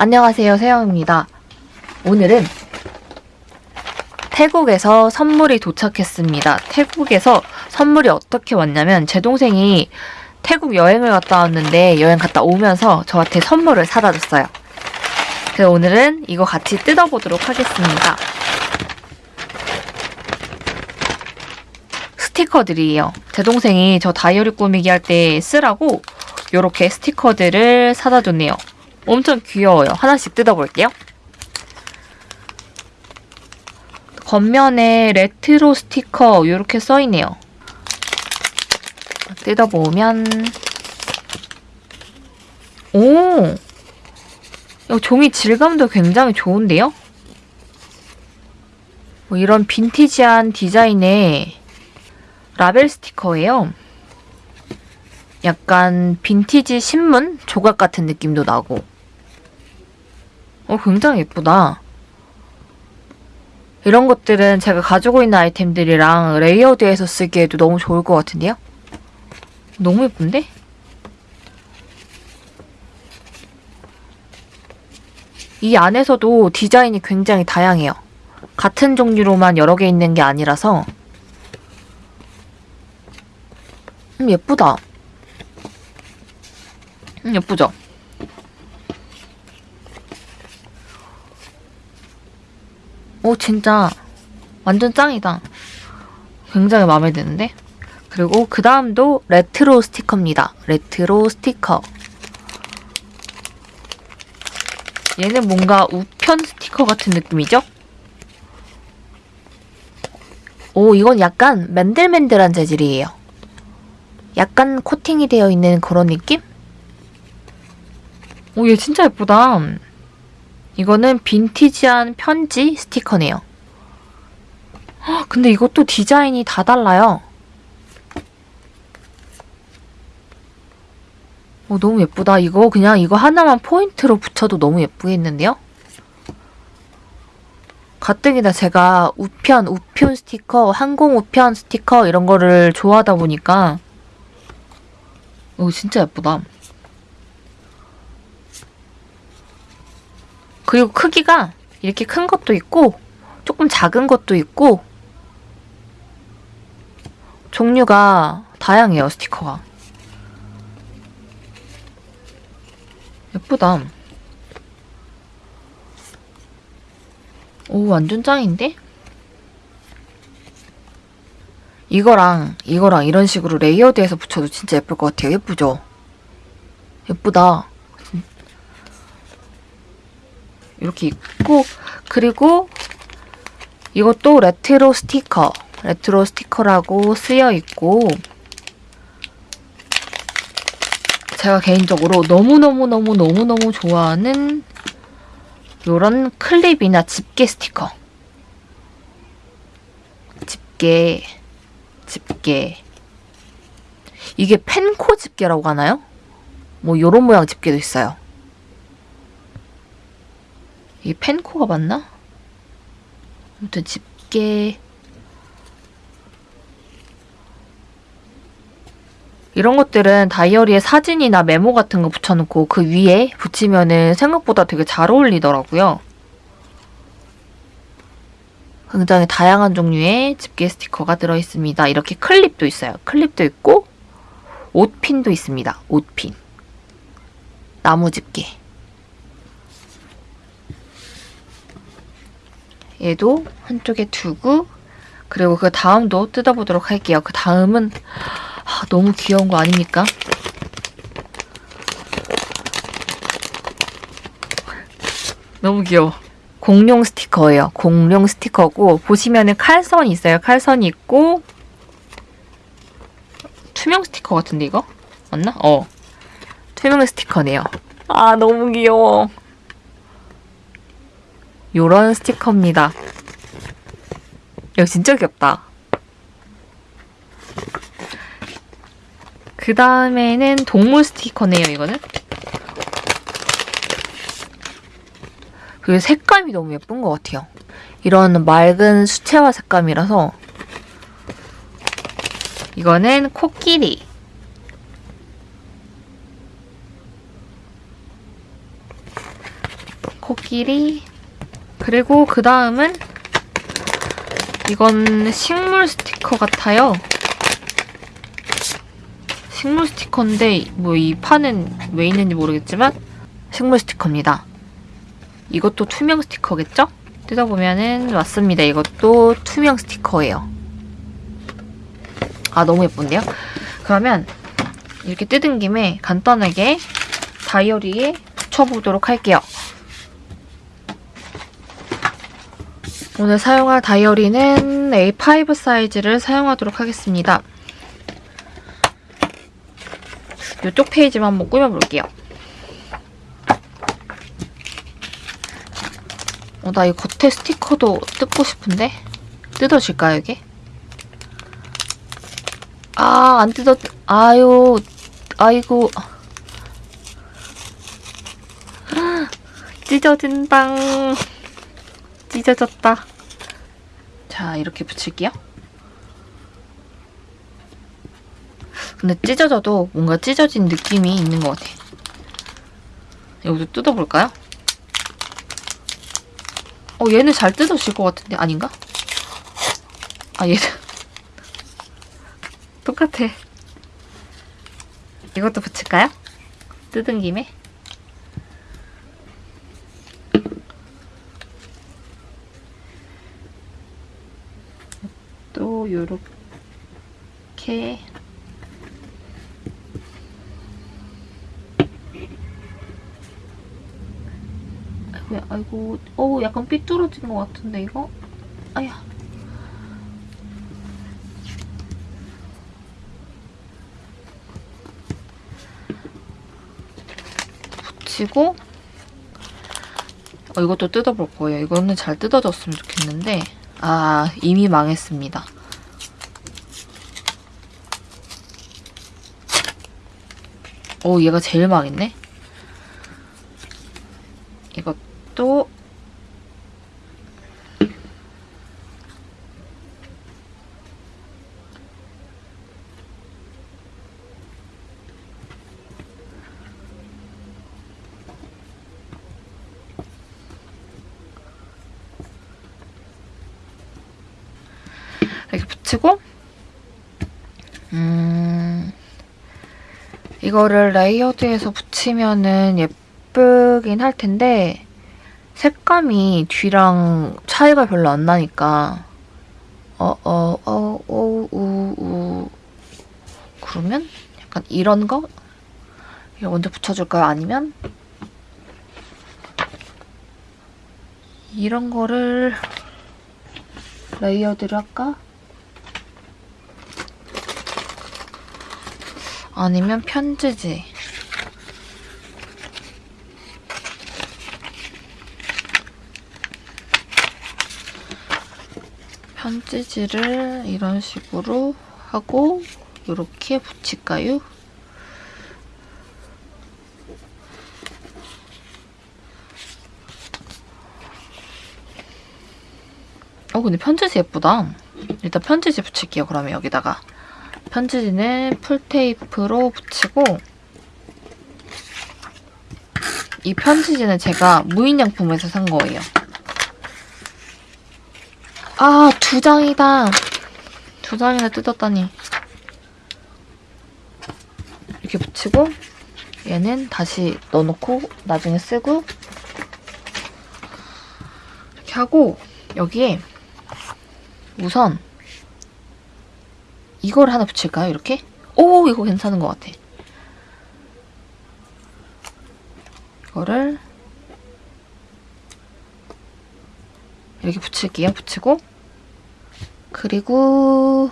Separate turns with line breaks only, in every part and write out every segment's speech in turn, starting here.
안녕하세요, 세영입니다. 오늘은 태국에서 선물이 도착했습니다. 태국에서 선물이 어떻게 왔냐면 제 동생이 태국 여행을 갔다 왔는데 여행 갔다 오면서 저한테 선물을 사다 줬어요. 그래서 오늘은 이거 같이 뜯어보도록 하겠습니다. 스티커들이에요. 제 동생이 저 다이어리 꾸미기 할 때 쓰라고 이렇게 스티커들을 사다 줬네요. 엄청 귀여워요. 하나씩 뜯어볼게요. 겉면에 레트로 스티커 이렇게 써있네요. 뜯어보면 오! 이 종이 질감도 굉장히 좋은데요? 뭐 이런 빈티지한 디자인의 라벨 스티커예요. 약간 빈티지 신문 조각 같은 느낌도 나고. 어, 굉장히 예쁘다. 이런 것들은 제가 가지고 있는 아이템들이랑 layered해서 쓰기에도 너무 좋을 것 같은데요? 너무 예쁜데? 이 안에서도 디자인이 굉장히 다양해요. 같은 종류로만 여러 개 있는 게 아니라서 음, 예쁘다. 음, 예쁘죠? 오, 진짜 완전 짱이다. 굉장히 마음에 드는데? 그리고 그 다음도 레트로 스티커입니다. 레트로 스티커. 얘는 뭔가 우편 스티커 같은 느낌이죠? 오, 이건 약간 맨들맨들한 재질이에요. 약간 코팅이 되어 있는 그런 느낌? 오, 얘 진짜 예쁘다. 이거는 빈티지한 편지 스티커네요. 헉, 근데 이것도 디자인이 다 달라요. 오, 너무 예쁘다. 이거 그냥 이거 하나만 포인트로 붙여도 너무 예쁘겠는데요? 가뜩이나 제가 우편, 우편 스티커, 항공 우편 스티커 이런 거를 좋아하다 보니까 오, 진짜 예쁘다. 그리고 크기가 이렇게 큰 것도 있고 조금 작은 것도 있고 종류가 다양해요, 스티커가. 예쁘다. 오, 완전 짱인데? 이거랑 이거랑 이런 식으로 layered해서 붙여도 진짜 예쁠 것 같아요. 예쁘죠? 예쁘다. 이렇게 있고 그리고 이것도 레트로 스티커 레트로 스티커라고 쓰여 있고 제가 개인적으로 너무너무너무너무너무 좋아하는 요런 클립이나 집게 스티커. 집게 집게. 이게 펜코 집게라고 하나요? 뭐 요런 모양 집게도 있어요 이게 펜코가 맞나? 아무튼 집게 이런 것들은 다이어리에 사진이나 메모 같은 거 붙여놓고 그 위에 붙이면은 생각보다 되게 잘 어울리더라고요. 굉장히 다양한 종류의 집게 스티커가 들어있습니다. 이렇게 클립도 있어요. 클립도 있고 옷핀도 있습니다. 옷핀. 나무 집게. 얘도 한쪽에 두고 그리고 그 다음도 뜯어보도록 할게요. 그 다음은 아, 너무 귀여운 거 아닙니까? 너무 귀여워. 공룡 스티커예요. 공룡 스티커고 보시면은 칼선이 있어요. 칼선이 있고 투명 스티커 같은데 이거? 맞나? 어. 투명 스티커네요. 아 너무 귀여워. 요런 스티커입니다. 이거 진짜 귀엽다. 그 다음에는 동물 스티커네요, 이거는. 그 색감이 너무 예쁜 것 같아요. 이런 맑은 수채화 색감이라서 이거는 코끼리. 코끼리 그리고 그 다음은 이건 식물 스티커 같아요. 식물 스티커인데 뭐 이 판은 왜 있는지 모르겠지만 식물 스티커입니다. 이것도 투명 스티커겠죠? 뜯어보면은 맞습니다. 이것도 투명 스티커예요. 아 너무 예쁜데요? 그러면 이렇게 뜯은 김에 간단하게 다이어리에 붙여보도록 할게요. 오늘 사용할 다이어리는 A5 사이즈를 사용하도록 하겠습니다. 이쪽 페이지만 한번 꾸며볼게요. 어, 나 이 겉에 스티커도 뜯고 싶은데? 뜯어질까요, 이게? 아, 안 뜯었, 아유, 아이고. 찢어진당. 찢어졌다. 자, 이렇게 붙일게요. 근데 찢어져도 뭔가 찢어진 느낌이 있는 것 같아. 여기도 뜯어볼까요? 어, 얘는 잘 뜯어질 것 같은데, 아닌가? 아, 얘는. 똑같아. 이것도 붙일까요? 뜯은 김에. 또 요렇게 아이고, 아이고, 어우, 약간 삐뚤어진 것 같은데, 이거? 아야. 붙이고, 어, 이것도 뜯어볼 거예요. 이거는 잘 뜯어졌으면 좋겠는데, 아, 이미 망했습니다. 오, 얘가 제일 망했네? 이것도 이렇게 붙이고 음 이거를 layered해서 붙이면은 예쁘긴 할 텐데 색감이 뒤랑 차이가 별로 안 나니까 어어어어우우 그러면 약간 이런 거 이거 먼저 붙여줄까요? 아니면 이런 거를 레이어드를 할까? 아니면 편지지. 편지지를 이런 식으로 하고 이렇게 붙일까요? 어 근데 편지지 예쁘다. 일단 편지지 붙일게요. 그러면 여기다가. 편지지는 풀테이프로 붙이고 이 편지지는 제가 무인양품에서 산 거예요. 아, 두 장이다. 두 장이나 뜯었다니. 이렇게 붙이고 얘는 다시 넣어놓고 나중에 쓰고 이렇게 하고 여기에 우선 이걸 하나 붙일까요? 이렇게? 오 이거 괜찮은 것 같아. 이거를 이렇게 붙일게요. 붙이고 그리고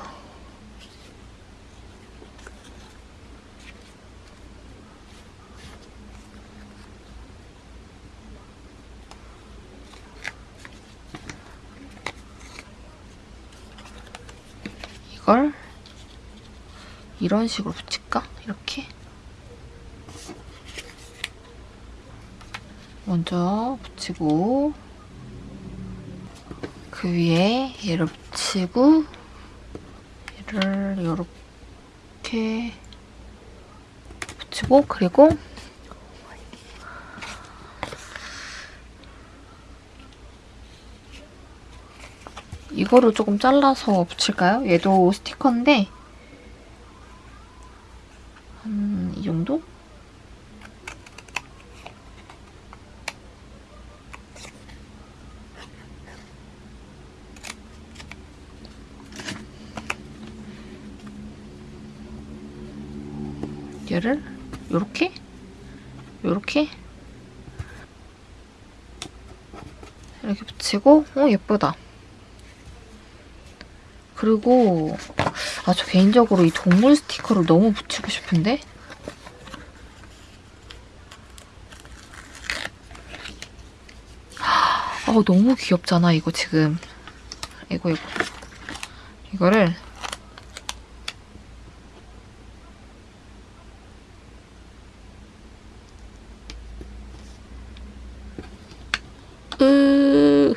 이걸 이런 식으로 붙일까? 이렇게 먼저 붙이고 그 위에 얘를 붙이고 얘를 이렇게 붙이고 그리고 이거를 조금 잘라서 붙일까요? 얘도 스티커인데 한 이 정도? 얘를 요렇게? 요렇게? 이렇게 붙이고 어 예쁘다. 그리고 아 저 개인적으로 이 동물 스티커를 너무 붙이고 싶은데? 아 너무 귀엽잖아 이거 지금. 이거 이거. 이거를 으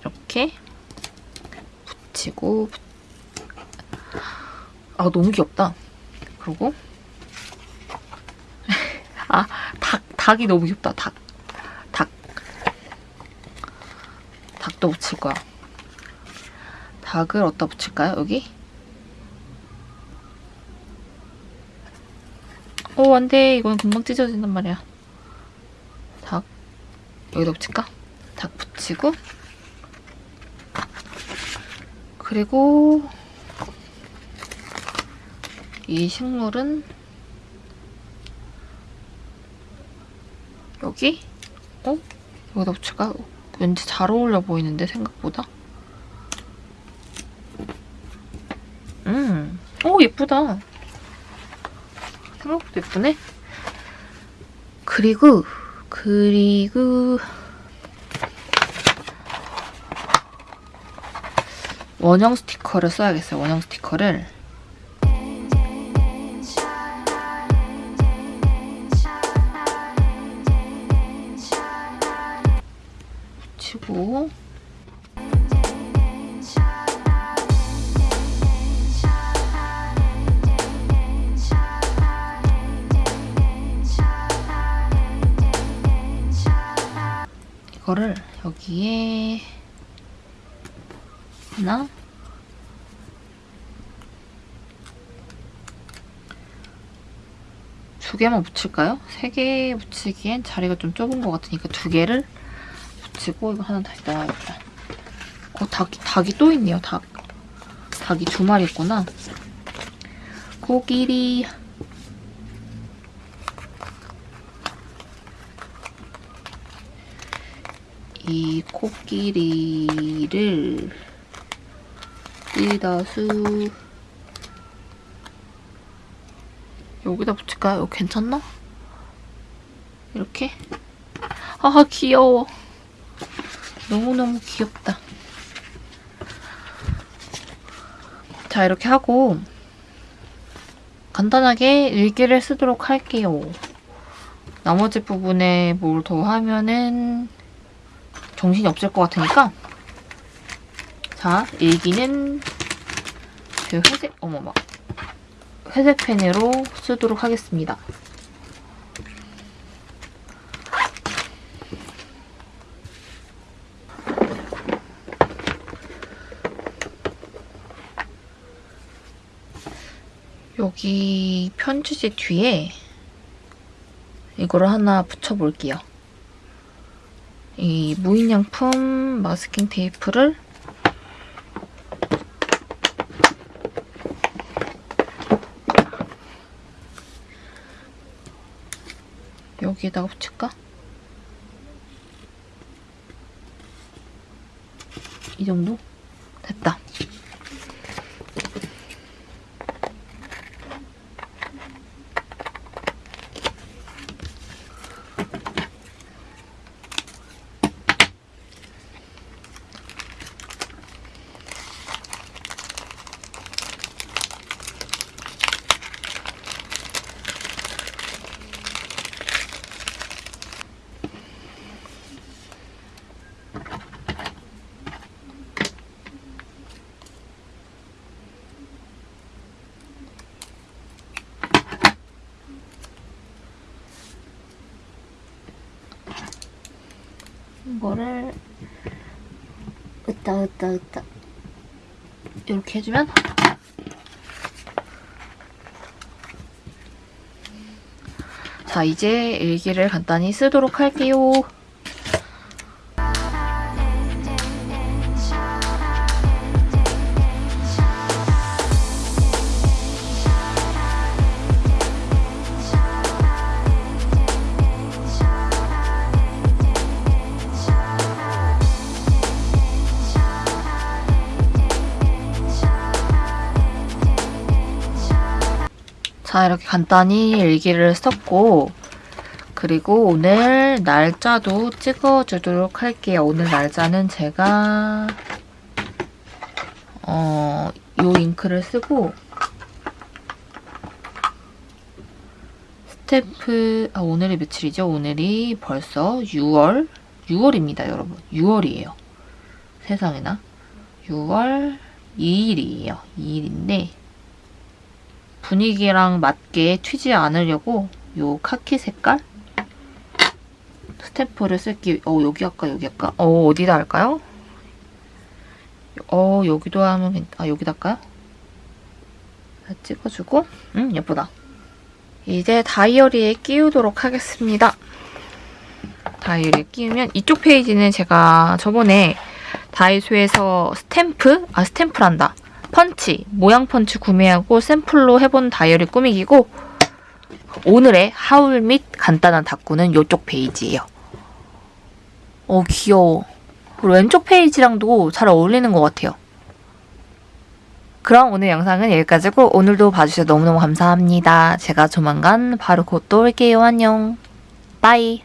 이렇게 붙이고 아 너무 귀엽다. 그리고 아 닭 닭이 너무 귀엽다. 닭 닭. 닭도 붙일 거야. 닭을 어디다 붙일까요? 여기? 오 안 돼 이건 금방 찢어진단 말이야. 닭 여기다 붙일까? 닭 붙이고 그리고 이 식물은 여기? 어? 여기다 붙일까? 왠지 잘 어울려 보이는데 생각보다 음, 오 예쁘다 생각보다 예쁘네 그리고 그리고 원형 스티커를 써야겠어요. 원형 스티커를 붙이고 이거를 여기에 하나 두 개만 붙일까요? 세 개 붙이기엔 자리가 좀 좁은 것 같으니까 두 개를 붙이고 이거 하나 다시 넣어야겠다. 어, 닭이, 닭이 또 있네요, 닭. 닭이 두 마리 있구나. 코끼리. 이 코끼리를 뜯어수 여기다 붙일까요? 괜찮나? 이렇게? 아 귀여워 너무너무 귀엽다. 자 이렇게 하고 간단하게 일기를 쓰도록 할게요. 나머지 부분에 뭘 더 하면은 정신이 없을 것 같으니까. 자 일기는 그 회색 어머머 회색 펜으로 쓰도록 하겠습니다. 여기 편지지 뒤에 이거를 하나 붙여볼게요. 이 무인양품 마스킹 테이프를 여기에다가 붙일까? 이 정도? 됐다. 이거를 으따 으따 으따 이렇게 해주면 자 이제 일기를 간단히 쓰도록 할게요. 자, 이렇게 간단히 일기를 썼고, 그리고 오늘 날짜도 찍어주도록 할게요. 오늘 날짜는 제가, 어, 요 잉크를 쓰고, 스태프, 아, 오늘이 며칠이죠? 오늘이 벌써 6월, 6월입니다, 여러분. 6월이에요. 세상에나. 6월 2일이에요. 2일인데, 분위기랑 맞게 튀지 않으려고 요 카키 색깔? 스탬프를 쓸기 어 여기 할까 여기 할까? 어 어디다 할까요? 어 여기도 하면 괜... 아 여기다 할까요? 찍어주고? 음 예쁘다. 이제 다이어리에 끼우도록 하겠습니다. 다이어리에 끼우면 이쪽 페이지는 제가 저번에 다이소에서 스탬프? 아 스탬프란다 펀치, 모양 펀치 구매하고 샘플로 해본 다이어리 꾸미기고 오늘의 haul 및 간단한 다꾸는 이쪽 페이지예요. 어 귀여워. 그리고 왼쪽 페이지랑도 잘 어울리는 것 같아요. 그럼 오늘 영상은 여기까지고 오늘도 봐주셔서 너무너무 감사합니다. 제가 조만간 바로 곧 또 올게요. 안녕. 빠이.